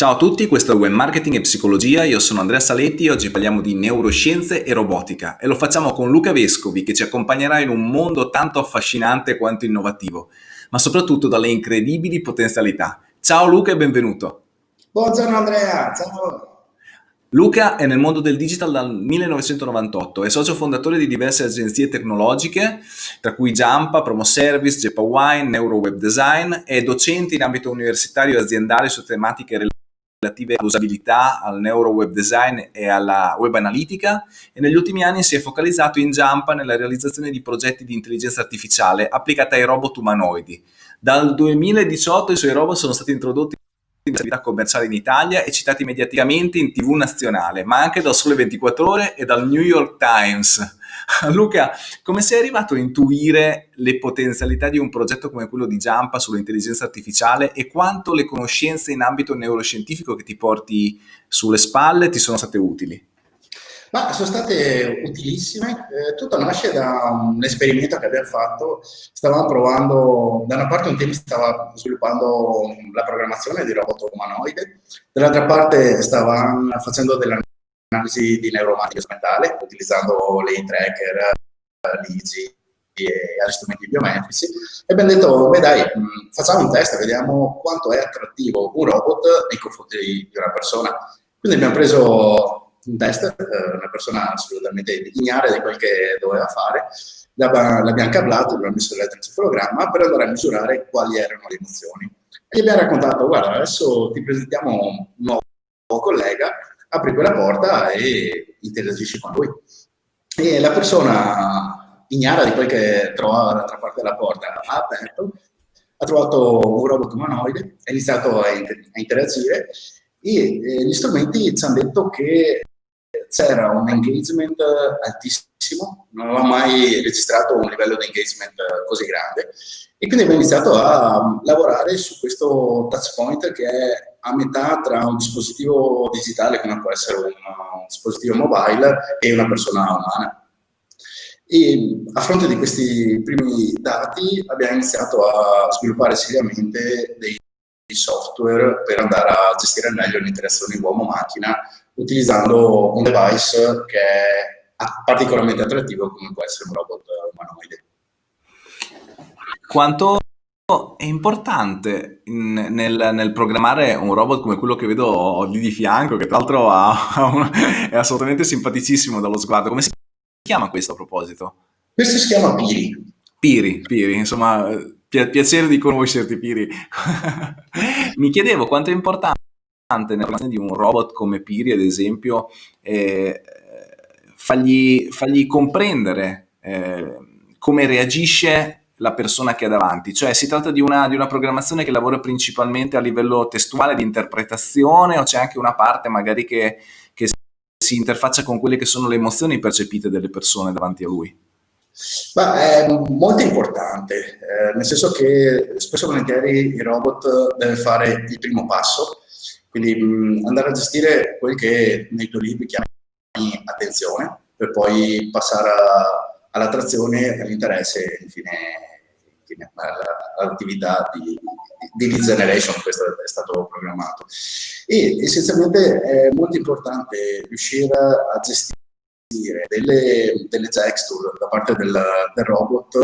Ciao a tutti, questo è Web Marketing e Psicologia, io sono Andrea Saletti e oggi parliamo di neuroscienze e robotica e lo facciamo con Luca Vescovi che ci accompagnerà in un mondo tanto affascinante quanto innovativo, ma soprattutto dalle incredibili potenzialità. Ciao Luca e benvenuto. Buongiorno Andrea, ciao. Luca è nel mondo del digital dal 1998, è socio fondatore di diverse agenzie tecnologiche, tra cui Jampa, Promo Service, Wine, Neuro Web Design, è docente in ambito universitario e aziendale su tematiche relative all'usabilità, al Neuro Web Design e alla web analitica e negli ultimi anni si è focalizzato in Jampa nella realizzazione di progetti di intelligenza artificiale applicata ai robot umanoidi. Dal 2018 i suoi robot sono stati introdotti in attività commerciale in Italia e citati mediaticamente in tv nazionale, ma anche dal Sole 24 Ore e dal New York Times. Luca, come sei arrivato a intuire le potenzialità di un progetto come quello di Giampa sull'intelligenza artificiale e quanto le conoscenze in ambito neuroscientifico che ti porti sulle spalle ti sono state utili? Ma sono state utilissime, eh, tutto nasce da un esperimento che abbiamo fatto, stavamo provando, da una parte un team stava sviluppando la programmazione di robot umanoide, dall'altra parte stavamo facendo dell'analisi di neuromatica mentale, utilizzando le tracker, l'IGI e altri strumenti biometrici, e abbiamo detto, beh dai, facciamo un test, vediamo quanto è attrattivo un robot nei confronti di una persona. Quindi abbiamo preso un test, eh, una persona assolutamente ignara di quel che doveva fare, l'abbiamo cablato, l'abbiamo messo l'elettroencefalogramma per andare a misurare quali erano le emozioni. E gli abbiamo raccontato, guarda, adesso ti presentiamo un nuovo collega, apri quella porta e interagisci con lui. E la persona ignara di quel che trovava dall'altra parte della porta ha aperto, ha trovato un robot umanoide, ha iniziato a, interagire e eh, gli strumenti ci hanno detto che c'era un engagement altissimo, non avevo mai registrato un livello di engagement così grande e quindi abbiamo iniziato a lavorare su questo touch point che è a metà tra un dispositivo digitale come può essere un, un dispositivo mobile e una persona umana. E a fronte di questi primi dati abbiamo iniziato a sviluppare seriamente dei software per andare a gestire meglio l'interazione uomo-macchina utilizzando un device che è particolarmente attrattivo come può essere un robot umanoide. Quanto è importante nel, nel, programmare un robot come quello che vedo lì di fianco, che tra l'altro è assolutamente simpaticissimo dallo sguardo. Come si chiama questo a proposito? Questo si chiama Piri. Piri, Piri, insomma, piacere di conoscerti Piri. Mi chiedevo quanto è importante nella relazione di un robot come Piri, ad esempio, eh, fargli, fargli, comprendere eh, come reagisce la persona che ha davanti, cioè si tratta di una, di una, programmazione che lavora principalmente a livello testuale di interpretazione o c'è anche una parte magari che, che si interfaccia con quelle che sono le emozioni percepite delle persone davanti a lui? Ma è molto importante, eh, nel senso che spesso e volentieri il robot deve fare il primo passo quindi mh, andare a gestire quel che nei tuoi libri chiami attenzione, per poi passare all'attrazione, all'interesse e infine, infine all'attività di, di lead generation, questo è stato programmato. E essenzialmente è molto importante riuscire a gestire delle, delle texture da parte del, del robot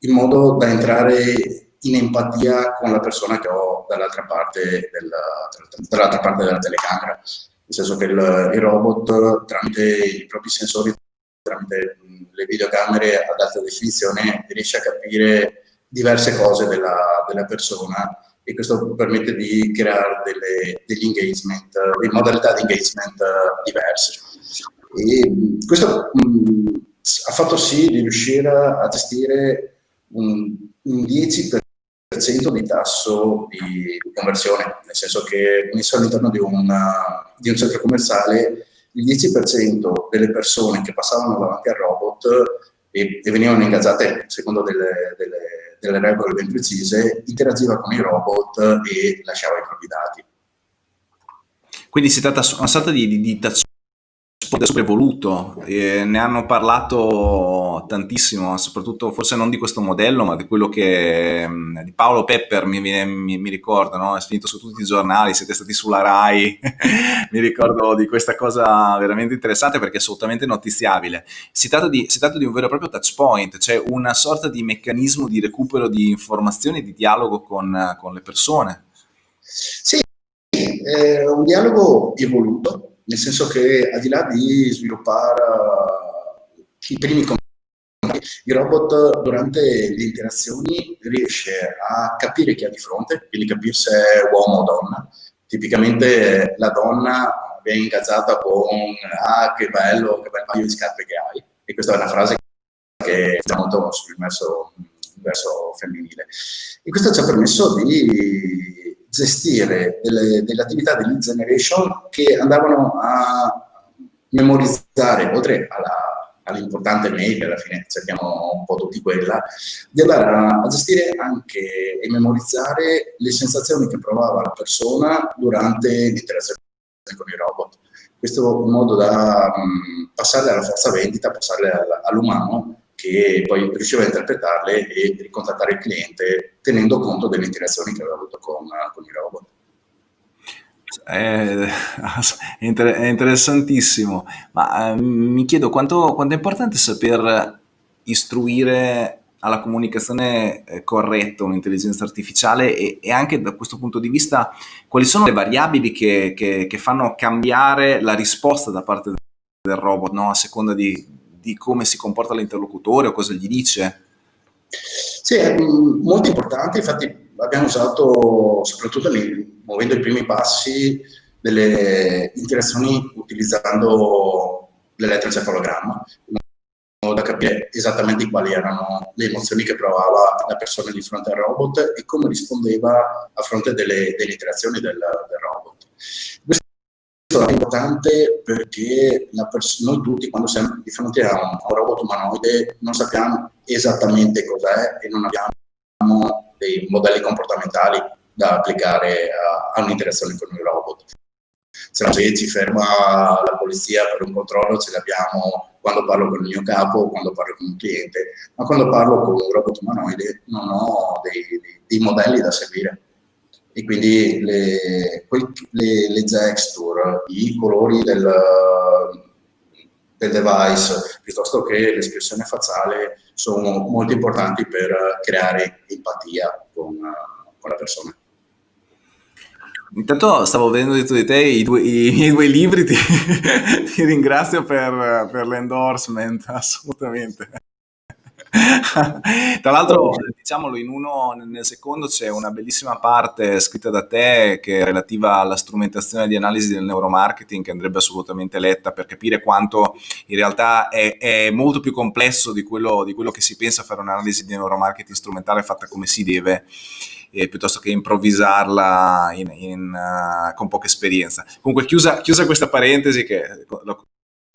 in modo da entrare in empatia con la persona che ho dall'altra parte, della, parte della telecamera, nel senso che il, il, robot tramite i propri sensori, tramite le videocamere ad alta definizione, riesce a capire diverse cose della, della persona e questo permette di creare delle, degli engagement, delle modalità di engagement diverse. E questo mh, ha fatto sì di riuscire a gestire un, un 10% di tasso di, conversione, nel senso che messo all'interno di, di, un centro commerciale il 10% delle persone che passavano davanti al robot e, e venivano ingaggiate secondo delle, delle, delle, regole ben precise, interagiva con i robot e lasciava i propri dati. Quindi si tratta di una sorta di, di touch è super evoluto, e ne hanno parlato tantissimo, soprattutto forse non di questo modello, ma di quello che mm, di Paolo Pepper mi, mi, mi ricordo, no? è finito su tutti i giornali, siete stati sulla RAI, mi ricordo di questa cosa veramente interessante perché è assolutamente notiziabile. Si tratta, di, si tratta di un vero e proprio touch point, cioè una sorta di meccanismo di recupero di informazioni, di dialogo con, con le persone. Sì, è un dialogo evoluto, nel senso che al di là di sviluppare uh, i primi contatti, il robot durante le interazioni riesce a capire chi ha di fronte, quindi capire se è uomo o donna. Tipicamente la donna viene ingaggiata con ah che bello, che bel paio di scarpe che hai, e questa è una frase che sta molto sul verso femminile. E questo ci ha permesso di gestire delle, delle attività di lead generation che andavano a memorizzare, oltre all'importante mail, alla fine cerchiamo un po' tutti quella, di andare a, gestire anche e memorizzare le sensazioni che provava la persona durante l'interazione con i robot. Questo è un modo da um, passarle alla forza vendita, passarle all'umano che poi riusciva a interpretarle e ricontattare il cliente tenendo conto delle interazioni che aveva avuto con, con i robot. È, è, interessantissimo, ma eh, mi chiedo quanto, quanto, è importante saper istruire alla comunicazione eh, corretta un'intelligenza artificiale e, e, anche da questo punto di vista quali sono le variabili che, che, che fanno cambiare la risposta da parte del robot no? a seconda di, di come si comporta l'interlocutore o cosa gli dice? Sì, è molto importante, infatti abbiamo usato, soprattutto lì, muovendo i primi passi, delle interazioni utilizzando l'elettroencefalogramma, in modo da capire esattamente quali erano le emozioni che provava la persona di fronte al robot e come rispondeva a fronte delle, delle interazioni del, del robot. Questo è importante perché noi tutti quando siamo di fronte a un, robot umanoide non sappiamo esattamente cos'è e non abbiamo dei modelli comportamentali da applicare a, a un'interazione con il robot. Se se ci ferma la polizia per un controllo ce l'abbiamo quando parlo con il mio capo, quando parlo con un cliente, ma quando parlo con un robot umanoide non ho dei, dei, dei modelli da seguire e quindi le, le, le gesture, i colori del, del device piuttosto che l'espressione facciale sono molto importanti per creare empatia con, con la persona. Intanto stavo vedendo dietro di te i, due, i miei due libri, ti, ti ringrazio per, per l'endorsement, assolutamente. Tra l'altro, diciamolo, in uno, nel secondo c'è una bellissima parte scritta da te che è relativa alla strumentazione di analisi del neuromarketing che andrebbe assolutamente letta per capire quanto in realtà è, è molto più complesso di quello, di quello che si pensa fare un'analisi di neuromarketing strumentale fatta come si deve. Eh, piuttosto che improvvisarla in, in, uh, con poca esperienza. Comunque, chiusa, chiusa questa parentesi, che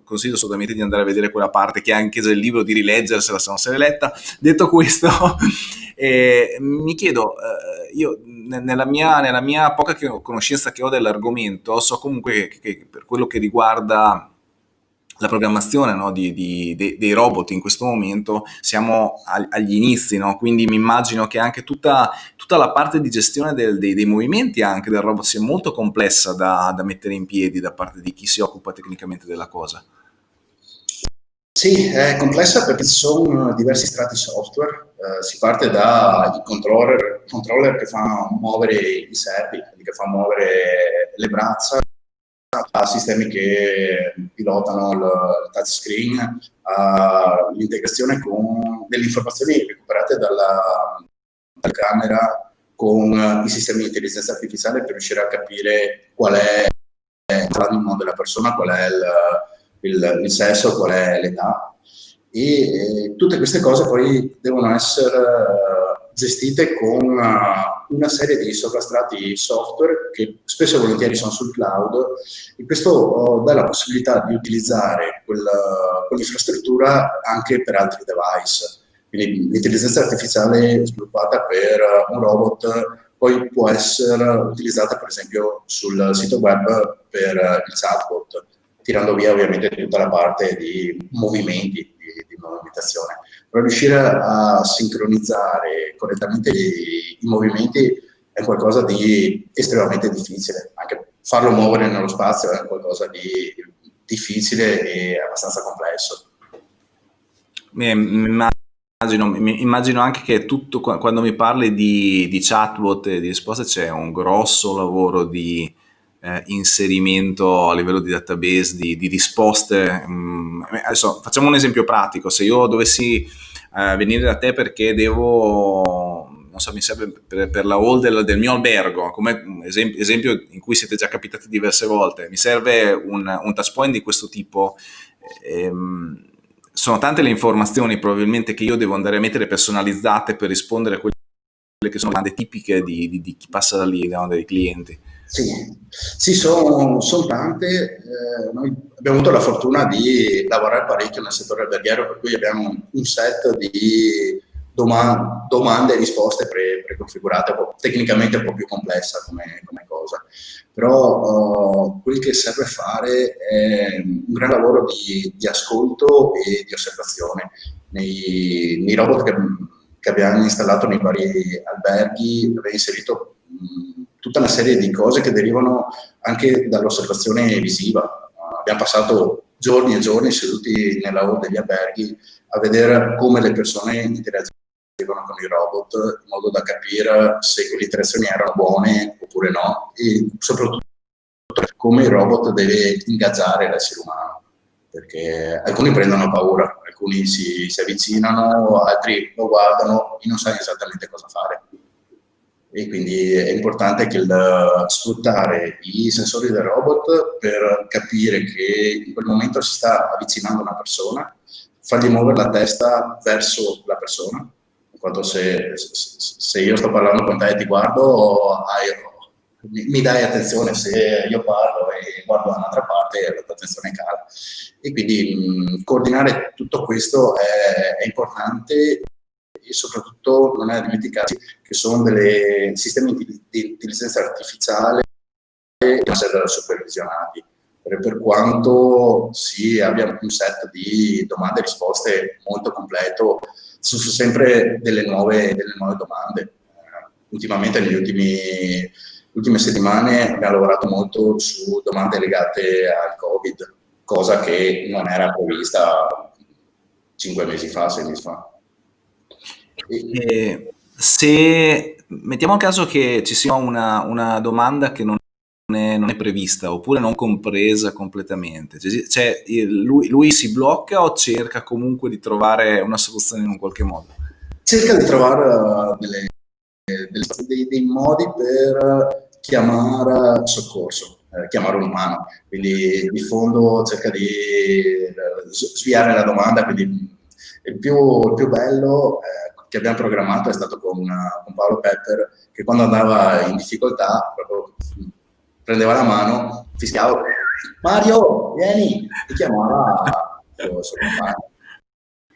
consiglio assolutamente di andare a vedere quella parte che è anche del libro, di rileggersela se non se l'è letta. Detto questo, eh, mi chiedo, eh, io nella mia, nella mia, poca conoscenza che ho dell'argomento, so comunque che, che per quello che riguarda la programmazione no, di, di, de, dei robot in questo momento siamo a, agli inizi, no? quindi mi immagino che anche tutta, tutta la parte di gestione del, dei, dei, movimenti anche del robot sia molto complessa da, da mettere in piedi da parte di chi si occupa tecnicamente della cosa. Sì, è complessa perché ci sono diversi strati software, eh, si parte dai controller, controller che fanno muovere i servi, che fanno muovere le braccia, a sistemi che pilotano il, touchscreen, all'integrazione delle informazioni recuperate dalla, dalla camera con i sistemi di intelligenza artificiale per riuscire a capire qual è l'animo della persona, qual è il, il, il sesso, qual è l'età. E eh, tutte queste cose poi devono essere gestite con uh, una serie di sovrastrati software che spesso e volentieri sono sul cloud e questo uh, dà la possibilità di utilizzare quell'infrastruttura anche per altri device. Quindi l'intelligenza artificiale sviluppata per un robot poi può essere utilizzata per esempio sul sito web per il chatbot tirando via ovviamente tutta la parte di movimenti, di, di movimentazione. Riuscire a sincronizzare correttamente i, i movimenti è qualcosa di estremamente difficile, anche farlo muovere nello spazio è qualcosa di difficile e abbastanza complesso. Mi immagino, immagino, anche che tutto, quando mi parli di, di chatbot e di risposte c'è un grosso lavoro di eh, inserimento a livello di database, di, di risposte. Mm, adesso facciamo un esempio pratico, se io dovessi eh, venire da te perché devo non so, mi serve per, per la hall del, del, mio albergo, come esempio, esempio, in cui siete già capitati diverse volte, mi serve un, un touch point di questo tipo. Ehm, sono tante le informazioni probabilmente che io devo andare a mettere personalizzate per rispondere a quelle che sono domande tipiche di, di, di chi passa da lì, no, dei clienti. Sì, sì sono, sono tante. Eh, noi abbiamo avuto la fortuna di lavorare parecchio nel settore alberghiero, per cui abbiamo un set di domande, e risposte pre, preconfigurate, tecnicamente un po' più complessa come, come cosa. Però uh, quel che serve fare è un gran lavoro di, di ascolto e di osservazione. Nei, nei robot che, che, abbiamo installato nei vari alberghi abbiamo inserito mh, tutta una serie di cose che derivano anche dall'osservazione visiva. Abbiamo passato giorni e giorni seduti nella hall degli alberghi a vedere come le persone interagiscono con i robot in modo da capire se quelle interazioni erano buone oppure no e soprattutto come il robot deve ingaggiare l'essere umano perché alcuni prendono paura, alcuni si, si, avvicinano, altri lo guardano e non sanno esattamente cosa fare. E quindi è importante che il, sfruttare i sensori del robot per capire che in quel momento si sta avvicinando una persona, fargli muovere la testa verso la persona quando se, se, io sto parlando con te e ti guardo, hai, mi, dai attenzione, se io parlo e guardo da un'altra parte, la tua attenzione cala. E quindi mh, coordinare tutto questo è, è, importante e soprattutto non è dimenticarsi che sono dei sistemi di, intelligenza artificiale che essere supervisionati. Per, quanto si abbia un set di domande e risposte molto completo, ci sono sempre delle nuove, delle nuove domande. Ultimamente, negli ultimi ultime settimane, abbiamo lavorato molto su domande legate al Covid, cosa che non era prevista cinque mesi fa, sei mesi fa. E se mettiamo a caso che ci sia una, una domanda che non è, non è, prevista oppure non compresa completamente, cioè, lui, lui, si blocca o cerca comunque di trovare una soluzione in un qualche modo? Cerca di trovare uh, delle, dei, dei, modi per chiamare soccorso, eh, chiamare un umano, quindi di fondo cerca di eh, sviare la domanda, quindi il più, il più bello eh, che abbiamo programmato è stato con, con Paolo Pepper, che quando andava in difficoltà proprio prendeva la mano, fischiava, Mario, vieni, e chiamava il suo compagno.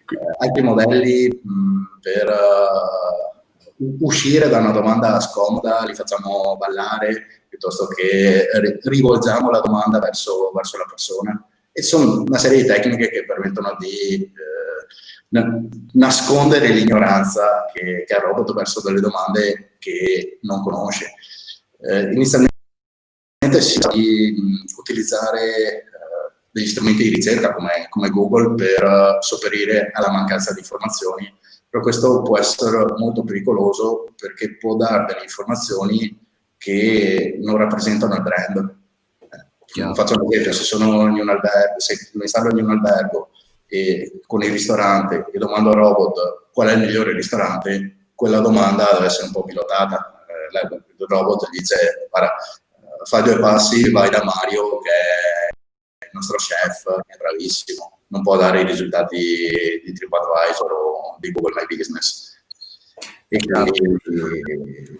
Eh, altri modelli mh, per uh, uscire da una domanda scomoda, li facciamo ballare piuttosto che rivolgiamo la domanda verso, verso la persona. E sono una serie di tecniche che permettono di eh, nascondere l'ignoranza che, che, ha il robot verso delle domande che non conosce. Eh, inizialmente si di utilizzare uh, degli strumenti di ricerca come, come Google per uh, sopperire alla mancanza di informazioni, però questo può essere molto pericoloso perché può dare delle informazioni che non rappresentano il brand. Eh, faccio un esempio, se sono in un albergo, se mi installo in un albergo e con il ristorante e domando al robot qual è il migliore ristorante, quella domanda deve essere un po' pilotata. Eh, il robot gli dice, guarda, fai due passi, vai da Mario che è il nostro chef, che è bravissimo, non può dare i risultati di TripAdvisor o di Google My Business. E quindi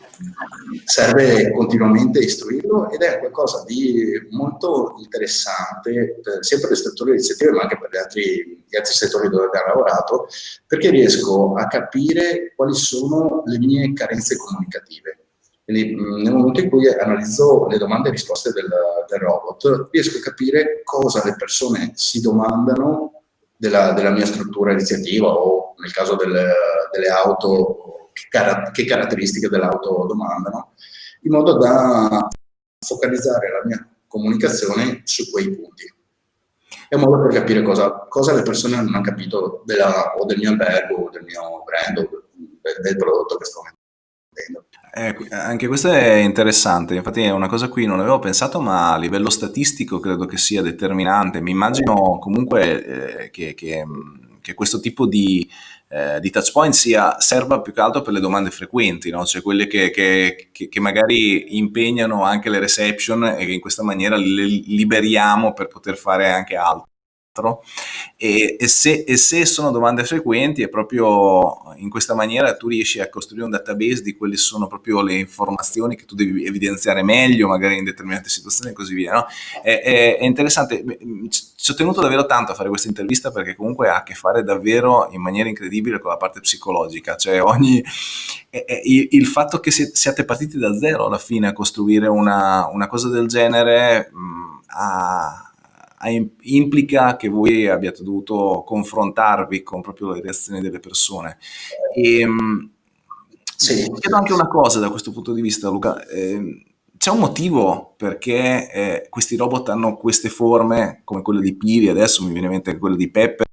serve continuamente istruirlo ed è qualcosa di molto interessante per, sia per le strutture iniziative ma anche per gli altri, gli altri settori dove abbiamo lavorato perché riesco a capire quali sono le mie carenze comunicative. Quindi nel momento in cui analizzo le domande e risposte del, del, robot, riesco a capire cosa le persone si domandano della, della mia struttura iniziativa o nel caso delle, delle auto, che, car che caratteristiche dell'auto domandano, in modo da focalizzare la mia comunicazione su quei punti. È un modo per capire cosa, cosa le persone non hanno capito della, o del mio albergo, o del mio brand, o del, del prodotto che sto vendendo. Eh, anche questo è interessante, infatti è una cosa a cui non avevo pensato, ma a livello statistico credo che sia determinante. Mi immagino comunque eh, che, che, che, questo tipo di, eh, di touch point sia, serva più che altro per le domande frequenti, no? cioè quelle che, che, magari impegnano anche le reception e che in questa maniera le liberiamo per poter fare anche altro altro. E, e, se, e, se, sono domande frequenti è proprio in questa maniera tu riesci a costruire un database di quelle sono proprio le informazioni che tu devi evidenziare meglio magari in determinate situazioni e così via no? è, è, è, interessante. Ci ho tenuto davvero tanto a fare questa intervista perché comunque ha a che fare davvero in maniera incredibile con la parte psicologica. Cioè ogni il, il fatto che siate partiti da zero alla fine a costruire una, una cosa del genere mh, ha implica che voi abbiate dovuto confrontarvi con proprio le reazioni delle persone. E, ehm, sì. Chiedo anche una cosa da questo punto di vista, Luca. Eh, c'è un motivo perché eh, questi robot hanno queste forme, come quelle di Piri, adesso mi viene in mente quella di Pepper,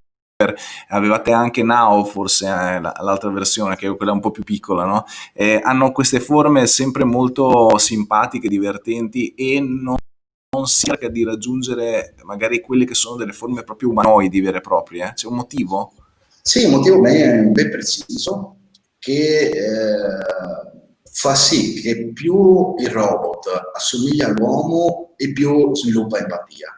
avevate anche Now, forse eh, l'altra versione, che è quella un po' più piccola, no? eh, hanno queste forme sempre molto simpatiche, divertenti e non si cerca di raggiungere magari quelle che sono delle forme proprio umanoidi vere e proprie? Eh? C'è un motivo? Sì, un motivo ben, ben preciso che eh, fa sì che più il robot assomiglia all'uomo e più sviluppa empatia.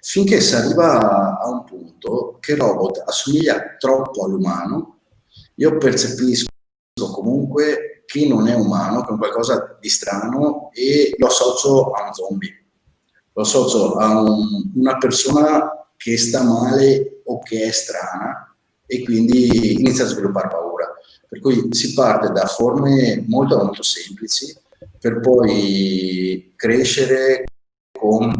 Finché si arriva a un punto che il robot assomiglia troppo all'umano, io percepisco comunque che non è umano, che è qualcosa di strano e lo associo a un zombie lo associo a un, una persona che sta male o che è strana e quindi inizia a sviluppare paura. Per cui si parte da forme molto molto semplici per poi crescere con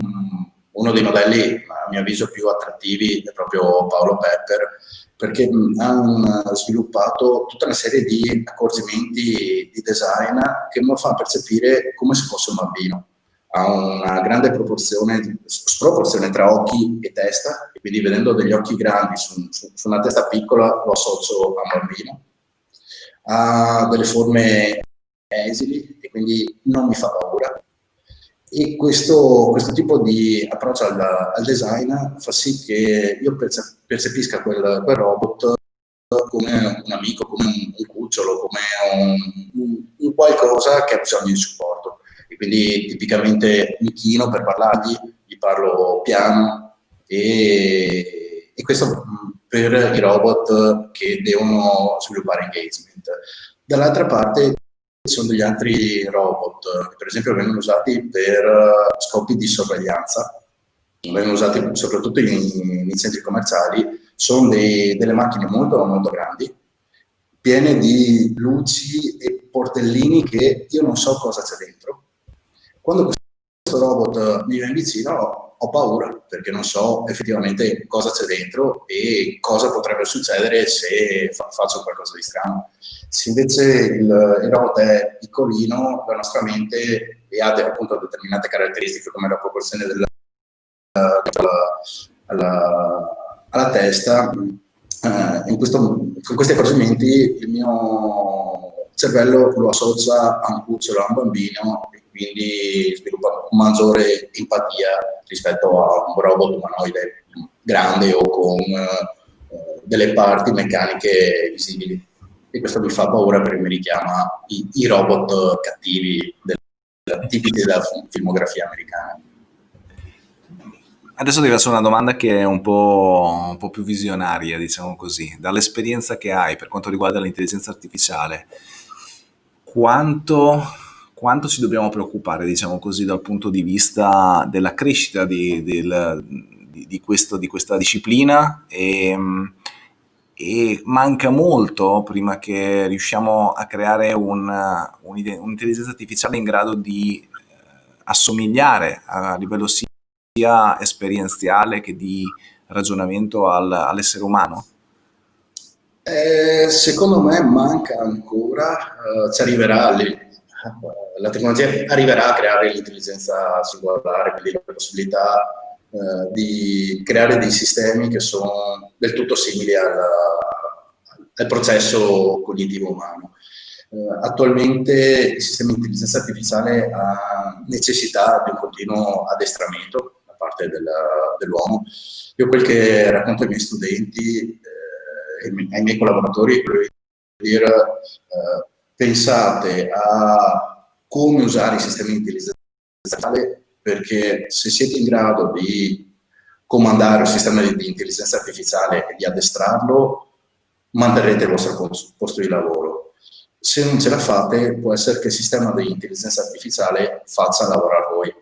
uno dei modelli a mio avviso più attrattivi è proprio Paolo Pepper perché hanno sviluppato tutta una serie di accorgimenti di design che mi fanno percepire come se fosse un bambino ha una grande proporzione, sproporzione tra occhi e testa, e quindi vedendo degli occhi grandi su, su, su una testa piccola lo associo a un bambino. Ha delle forme esili e quindi non mi fa paura. E questo, questo tipo di approccio al, al, design fa sì che io percepisca quel, quel robot come un amico, come un, un cucciolo, come un, un, un qualcosa che ha bisogno di supporto quindi tipicamente mi chino per parlargli, gli parlo piano e, e questo per i robot che devono sviluppare engagement. Dall'altra parte ci sono degli altri robot che per esempio vengono usati per scopi di sorveglianza, vengono usati soprattutto in, in centri commerciali, sono dei, delle macchine molto molto grandi, piene di luci e portellini che io non so cosa c'è dentro, quando questo robot mi viene vicino ho paura perché non so effettivamente cosa c'è dentro e cosa potrebbe succedere se fa faccio qualcosa di strano. Se invece il, il robot è piccolino, la nostra mente e ha appunto determinate caratteristiche come la proporzione della, alla, alla testa, eh, in questo, con questi accorgimenti il mio cervello lo associa a un cucciolo, a un bambino quindi sviluppa maggiore empatia rispetto a un robot umanoide grande o con uh, delle parti meccaniche visibili. E questo mi fa paura perché mi richiama i, i robot cattivi del, tipici della filmografia americana. Adesso ti faccio una domanda che è un po', un po più visionaria, diciamo così. Dall'esperienza che hai per quanto riguarda l'intelligenza artificiale, quanto quanto ci dobbiamo preoccupare, diciamo così, dal punto di vista della crescita di, del, di, di, questo, di questa disciplina e, e manca molto prima che riusciamo a creare un'intelligenza artificiale in grado di eh, assomigliare a livello sia esperienziale che di ragionamento al, all'essere umano? Eh, secondo me manca ancora, eh, ci arriverà lì. La tecnologia arriverà a creare l'intelligenza singolare, quindi la possibilità eh, di creare dei sistemi che sono del tutto simili alla, al processo cognitivo umano. Uh, attualmente il sistema di intelligenza artificiale ha necessità di un continuo addestramento da parte dell'uomo. Io quel che racconto ai miei studenti eh, ai miei collaboratori è di dire eh, pensate a come usare i sistemi di intelligenza perché se siete in grado di comandare un sistema di intelligenza artificiale e di addestrarlo, manterrete il vostro posto di lavoro. Se non ce la fate, può essere che il sistema di intelligenza artificiale faccia lavorare voi.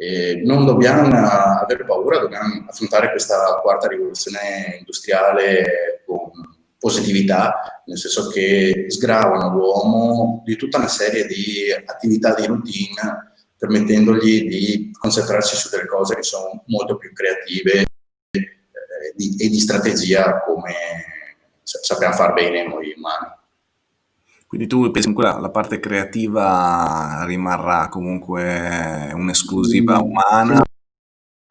E non dobbiamo avere paura, dobbiamo affrontare questa quarta rivoluzione industriale con positività, nel senso che sgravano l'uomo di tutta una serie di attività di routine, permettendogli di concentrarsi su delle cose che sono molto più creative eh, di, e di strategia come sappiamo far bene noi umani. Quindi tu pensi che la, la parte creativa rimarrà comunque un'esclusiva mm. umana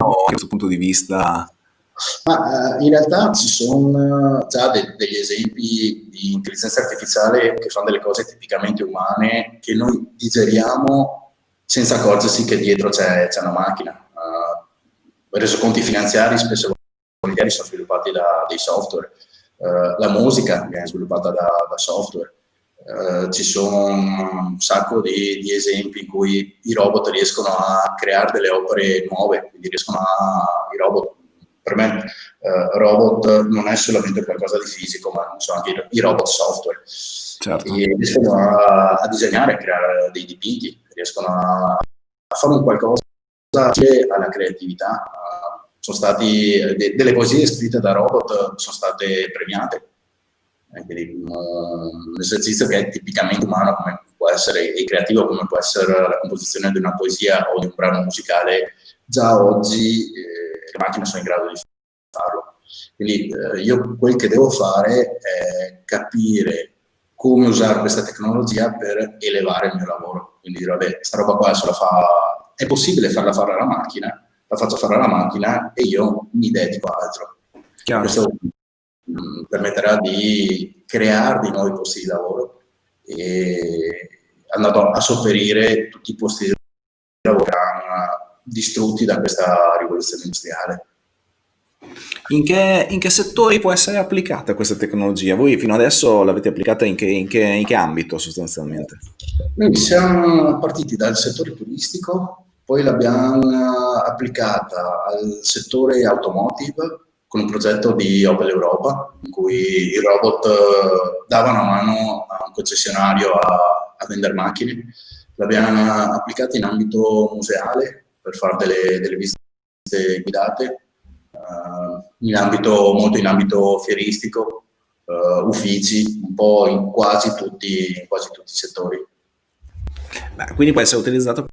o da questo punto di vista? Ma, uh, in realtà ci sono già de degli esempi di intelligenza artificiale che fanno delle cose tipicamente umane che noi digeriamo senza accorgersi che dietro c'è una macchina. Uh, resoconti finanziari spesso volentieri sono sviluppati da dei software, uh, la musica viene sviluppata da, da software, Uh, ci sono un sacco di, di, esempi in cui i robot riescono a creare delle opere nuove, quindi riescono a, i robot, per me uh, robot non è solamente qualcosa di fisico, ma sono anche i, i robot software. Certo. E riescono a, a, disegnare, a creare dei dipinti, riescono a, a fare un qualcosa alla creatività. Sono stati, de, delle poesie scritte da robot sono state premiate un, esercizio che è tipicamente umano come può essere, e creativo come può essere la composizione di una poesia o di un brano musicale, già oggi eh, le macchine sono in grado di farlo. Quindi eh, io quel che devo fare è capire come usare questa tecnologia per elevare il mio lavoro. Quindi dire, vabbè, questa roba qua fa, è possibile farla fare alla macchina, la faccio fare alla macchina e io mi dedico a altro. Chiaro. Questo mh, permetterà di creare dei nuovi posti di lavoro e andato a sopperire tutti i posti di lavoro che hanno distrutti da questa rivoluzione industriale. In che, in che, settori può essere applicata questa tecnologia? Voi fino adesso l'avete applicata in che, in, in che, ambito sostanzialmente? Noi siamo partiti dal settore turistico, poi l'abbiamo applicata al settore automotive, con un progetto di Opel Europa, in cui i robot eh, davano mano a un concessionario a, a vendere macchine. L'abbiamo applicata in ambito museale per fare delle, delle visite guidate, uh, in ambito, molto in ambito fieristico, uh, uffici, un po' in quasi tutti, in quasi tutti i settori. Beh, quindi può essere utilizzato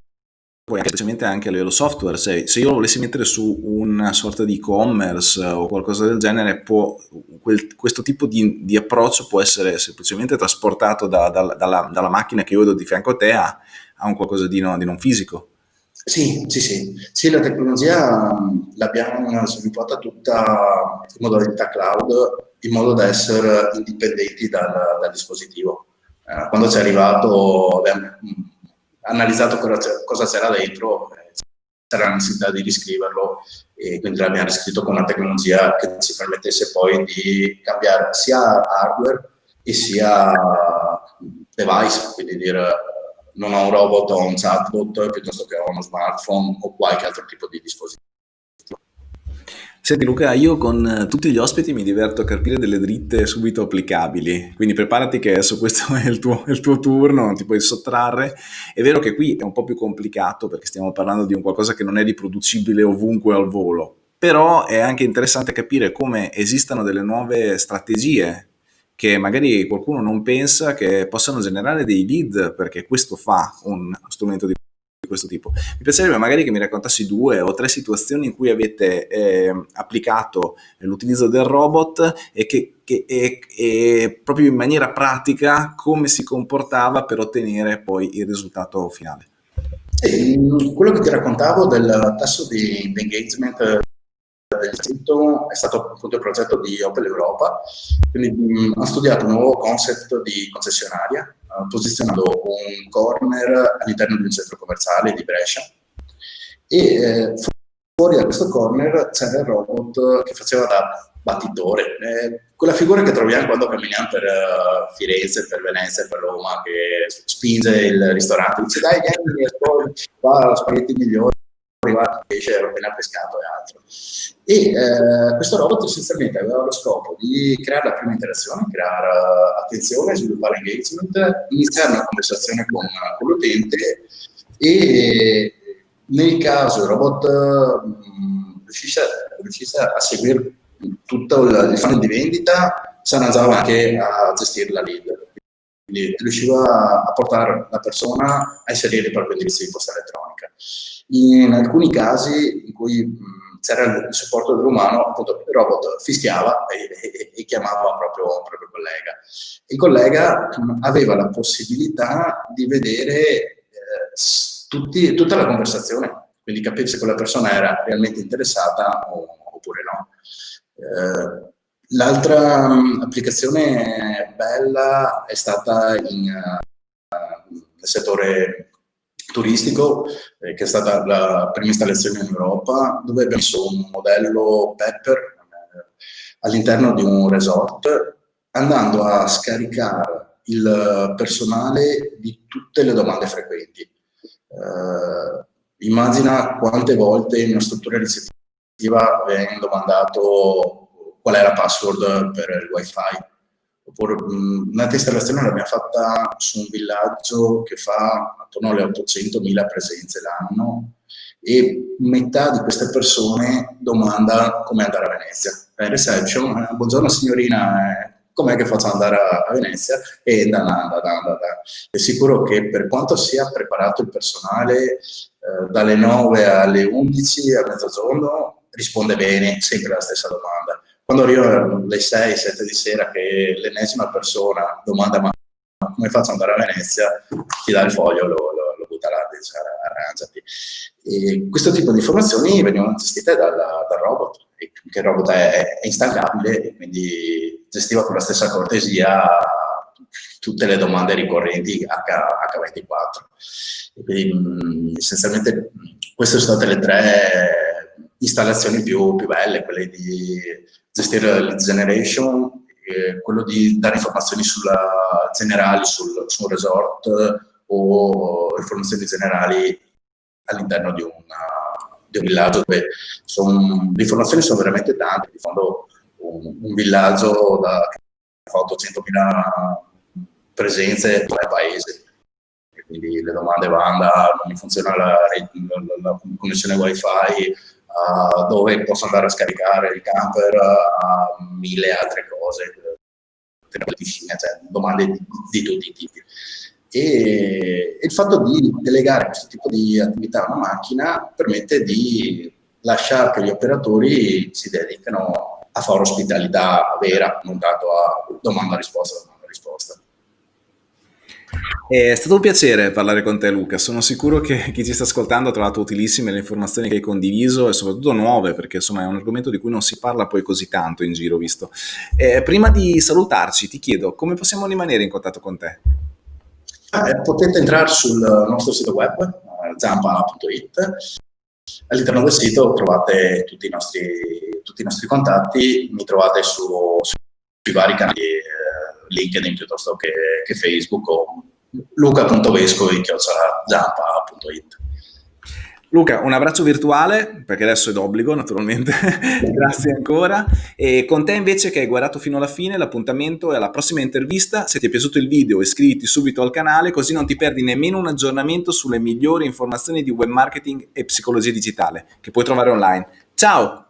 poi specialmente anche a livello software, se, se io lo volessi mettere su una sorta di e-commerce o qualcosa del genere, può, quel, questo tipo di, di, approccio può essere semplicemente trasportato da, da, dalla, dalla, macchina che io vedo di fianco a te a, a un qualcosa di, no, di, non fisico. Sì, sì, sì. Sì, la tecnologia l'abbiamo sviluppata tutta in modalità cloud, in modo da essere indipendenti dal, dal dispositivo. Eh, quando ci è arrivato, abbiamo analizzato cosa c'era dentro, eh, c'era la necessità di riscriverlo e quindi l'abbiamo riscritto con una tecnologia che ci permettesse poi di cambiare sia hardware e sia device, quindi dire non ho un robot o un chatbot piuttosto che ho uno smartphone o qualche altro tipo di dispositivo. Senti Luca, io con eh, tutti gli ospiti mi diverto a capire delle dritte subito applicabili, quindi preparati che adesso questo è il tuo, il tuo turno, non ti puoi sottrarre. È vero che qui è un po' più complicato perché stiamo parlando di un qualcosa che non è riproducibile ovunque al volo, però è anche interessante capire come esistano delle nuove strategie che magari qualcuno non pensa che possano generare dei lead perché questo fa un strumento di questo tipo. Mi piacerebbe magari che mi raccontassi due o tre situazioni in cui avete eh, applicato l'utilizzo del robot e che, che e, e proprio in maniera pratica come si comportava per ottenere poi il risultato finale. Sì, quello che ti raccontavo del tasso di engagement dell'istituto è stato appunto il progetto di Opel Europa, quindi mh, ho studiato un nuovo concept di concessionaria, uh, posizionando un corner all'interno di un centro commerciale di Brescia. E eh, fuori da questo corner c'era il robot che faceva da battitore, eh, quella figura che troviamo quando camminiamo per uh, Firenze, per Venezia, per Roma, che spinge il ristorante, dice dai vieni, qua spaghetti migliori, pesce, ero appena pescato e altro. E eh, questo robot essenzialmente aveva lo scopo di creare la prima interazione, creare uh, attenzione, sviluppare engagement, iniziare una conversazione con, con l'utente e nel caso il robot mh, riuscisse, riuscisse, a seguire tutto il, il funnel di vendita, si andava anche a gestire la lead. Quindi riusciva a portare la persona a inserire il proprio indirizzo di posta elettronica. In alcuni casi in cui c'era il supporto dell'umano, appunto il robot fischiava e, e, e chiamava proprio, proprio collega. Il collega aveva la possibilità di vedere eh, tutti, tutta la conversazione, quindi capire se quella persona era realmente interessata o, oppure no. Eh, L'altra applicazione bella è stata in, uh, nel settore turistico, eh, che è stata la prima installazione in Europa, dove abbiamo messo un modello Pepper eh, all'interno di un resort, andando a scaricare il personale di tutte le domande frequenti. Eh, immagina quante volte in una struttura ricettiva viene domandato qual è la password per il wifi, oppure un'altra installazione l'abbiamo fatta su un villaggio che fa attorno alle 800.000 presenze l'anno e metà di queste persone domanda come andare a Venezia. In reception, eh, buongiorno signorina, eh, com'è che faccio andare a, Venezia? E da, da, da, da, È sicuro che per quanto sia preparato il personale eh, dalle 9 alle 11 a mezzogiorno risponde bene sempre alla stessa domanda quando arrivano le 6-7 di sera che l'ennesima persona domanda ma come faccio ad andare a Venezia, ti dà il foglio, lo, lo, lo butta là, dice arrangiati. E questo tipo di informazioni venivano gestite dal, dal robot, che il robot è, è instancabile e quindi gestiva con la stessa cortesia tutte le domande ricorrenti H, H24. E quindi mh, essenzialmente queste sono state le tre installazioni più, più belle, quelle di gestire la lead generation, quello di dare informazioni sulla, generali sul, su un resort o informazioni generali all'interno di, di, un villaggio dove son, le informazioni sono veramente tante, di fondo un, un villaggio da, che fa 800.000 presenze in tre paesi quindi le domande vanno non mi funziona la, la, la connessione wifi uh, dove posso andare a scaricare il camper a mille altre cose, piscina, cioè domande di, di tutti i tipi. E, e il fatto di delegare questo tipo di attività a una macchina permette di lasciare che gli operatori si dedichino a fare ospitalità vera, non tanto a domanda-risposta, domanda-risposta. È stato un piacere parlare con te Luca, sono sicuro che chi ci sta ascoltando ha trovato utilissime le informazioni che hai condiviso e soprattutto nuove perché insomma è un argomento di cui non si parla poi così tanto in giro visto. Eh, prima di salutarci ti chiedo come possiamo rimanere in contatto con te? Eh, potete entrare sul nostro sito web eh, zampa.it all'interno del sito trovate tutti i nostri, tutti i nostri contatti, mi trovate su, sui vari canali eh, LinkedIn piuttosto che, che Facebook o luca.vescovi.it Luca, un abbraccio virtuale, perché adesso è d'obbligo naturalmente, grazie ancora. E con te invece che hai guardato fino alla fine, l'appuntamento è alla prossima intervista. Se ti è piaciuto il video iscriviti subito al canale così non ti perdi nemmeno un aggiornamento sulle migliori informazioni di web marketing e psicologia digitale che puoi trovare online. Ciao!